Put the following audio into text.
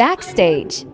Backstage.